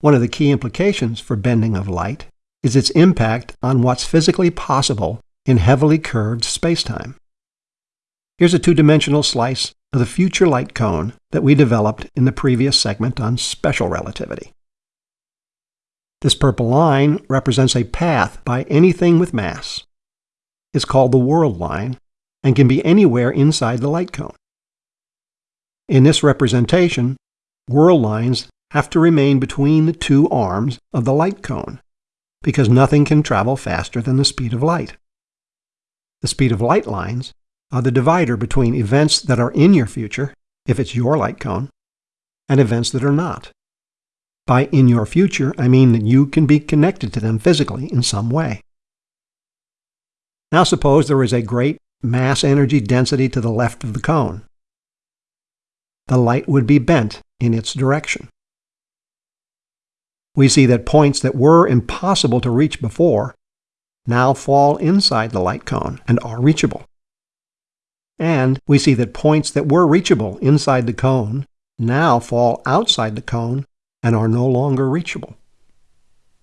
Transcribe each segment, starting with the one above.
One of the key implications for bending of light is its impact on what's physically possible in heavily curved spacetime. Here's a two-dimensional slice of the future light cone that we developed in the previous segment on special relativity. This purple line represents a path by anything with mass. It's called the world line and can be anywhere inside the light cone. In this representation, world lines have to remain between the two arms of the light cone because nothing can travel faster than the speed of light. The speed of light lines are the divider between events that are in your future, if it's your light cone, and events that are not. By in your future, I mean that you can be connected to them physically in some way. Now suppose there is a great mass energy density to the left of the cone. The light would be bent in its direction. We see that points that were impossible to reach before now fall inside the light cone and are reachable. And we see that points that were reachable inside the cone now fall outside the cone and are no longer reachable.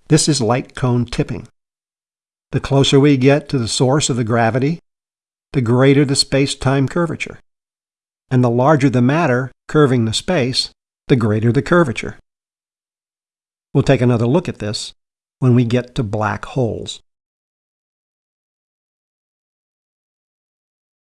This is light cone tipping. The closer we get to the source of the gravity, the greater the space-time curvature. And the larger the matter curving the space, the greater the curvature. We'll take another look at this when we get to black holes.